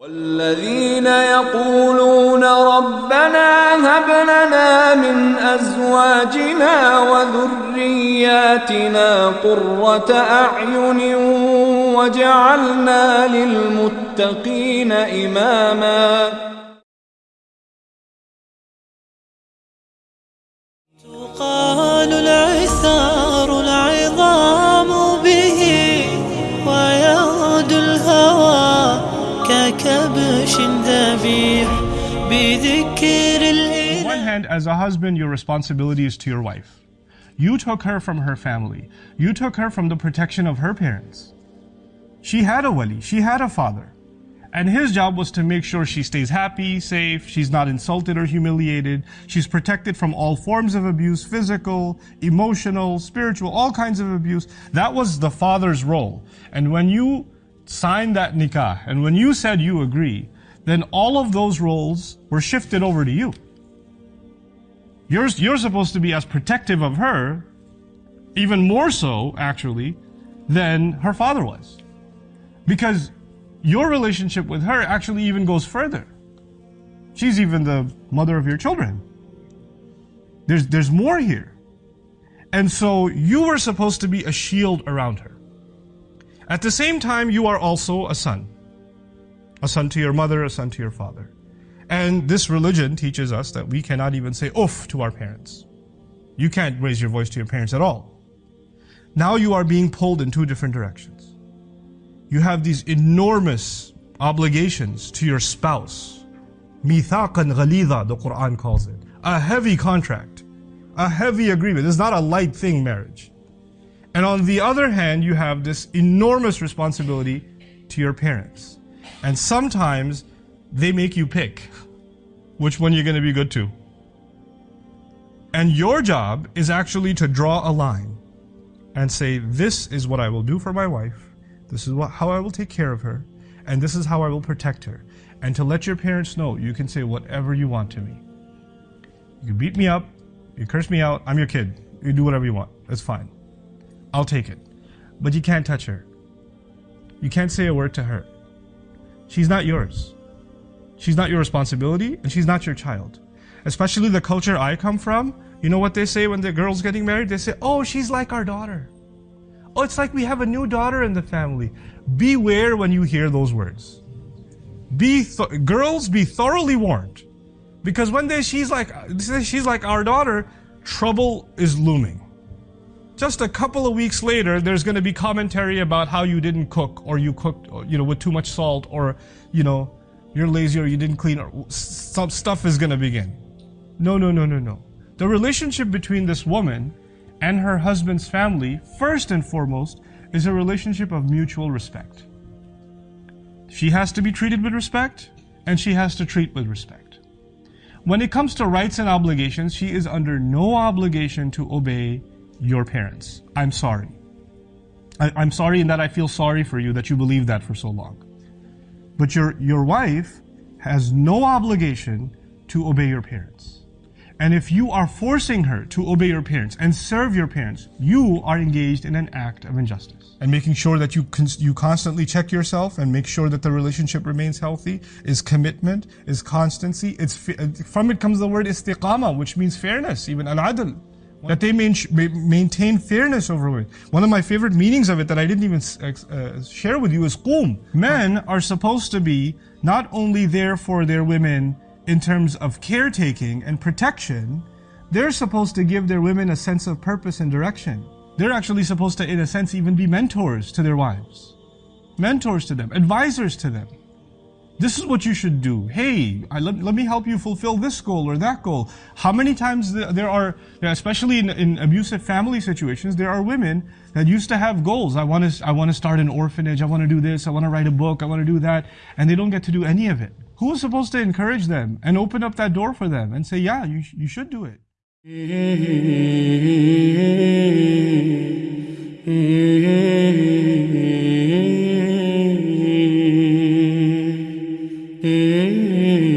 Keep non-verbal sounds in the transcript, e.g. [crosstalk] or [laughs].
والذين يقولون ربنا هب لنا من أزواجنا وذرياتنا قرة أعين وجعلنا للمتقين إماما On one hand, as a husband, your responsibility is to your wife. You took her from her family. You took her from the protection of her parents. She had a wali, she had a father. And his job was to make sure she stays happy, safe, she's not insulted or humiliated, she's protected from all forms of abuse physical, emotional, spiritual, all kinds of abuse. That was the father's role. And when you signed that nikah, and when you said you agree, then all of those roles were shifted over to you. You're, you're supposed to be as protective of her, even more so, actually, than her father was. Because your relationship with her actually even goes further. She's even the mother of your children. There's, there's more here. And so you were supposed to be a shield around her. At the same time, you are also a son. A son to your mother, a son to your father. And this religion teaches us that we cannot even say oof to our parents. You can't raise your voice to your parents at all. Now you are being pulled in two different directions. You have these enormous obligations to your spouse. Mithaqan ghalidha, the Quran calls it. A heavy contract. A heavy agreement. It's not a light thing, marriage. And on the other hand, you have this enormous responsibility to your parents. And sometimes they make you pick which one you're going to be good to. And your job is actually to draw a line and say, This is what I will do for my wife, this is what, how I will take care of her, and this is how I will protect her. And to let your parents know, you can say whatever you want to me. You beat me up, you curse me out, I'm your kid. You do whatever you want. That's fine. I'll take it. But you can't touch her. You can't say a word to her. She's not yours. She's not your responsibility, and she's not your child. Especially the culture I come from, you know what they say when the girl's getting married? They say, Oh, she's like our daughter. Oh, it's like we have a new daughter in the family. Beware when you hear those words. Be th- girls, be thoroughly warned. Because one day she's like, she's like our daughter, trouble is looming. Just a couple of weeks later, there's going to be commentary about how you didn't cook, or you cooked, you know, with too much salt, or you know, you're lazy, or you didn't clean, or some stuff is going to begin. No, no, no, no, no. The relationship between this woman and her husband's family, first and foremost, is a relationship of mutual respect. She has to be treated with respect, and she has to treat with respect. When it comes to rights and obligations, she is under no obligation to obey your parents. I'm sorry. I, I'm sorry in that I feel sorry for you that you believed that for so long. But your, your wife has no obligation to obey your parents. And if you are forcing her to obey your parents and serve your parents, you are engaged in an act of injustice. And making sure that you con- you constantly check yourself and make sure that the relationship remains healthy is commitment, is constancy. It's fi- from it comes the word istiqama, which means fairness, even al-adl. That they main- maintain fairness over it. One of my favorite meanings of it that I didn't even uh, share with you is qum. Men are supposed to be not only there for their women in terms of caretaking and protection, they're supposed to give their women a sense of purpose and direction. They're actually supposed to, in a sense, even be mentors to their wives, mentors to them, advisors to them. This is what you should do. Hey, I, let, let me help you fulfill this goal or that goal. How many times there are, especially in, in abusive family situations, there are women that used to have goals. I want to, I want to start an orphanage. I want to do this. I want to write a book. I want to do that. And they don't get to do any of it. Who is supposed to encourage them and open up that door for them and say, yeah, you, you should do it? [laughs] Mm-hmm.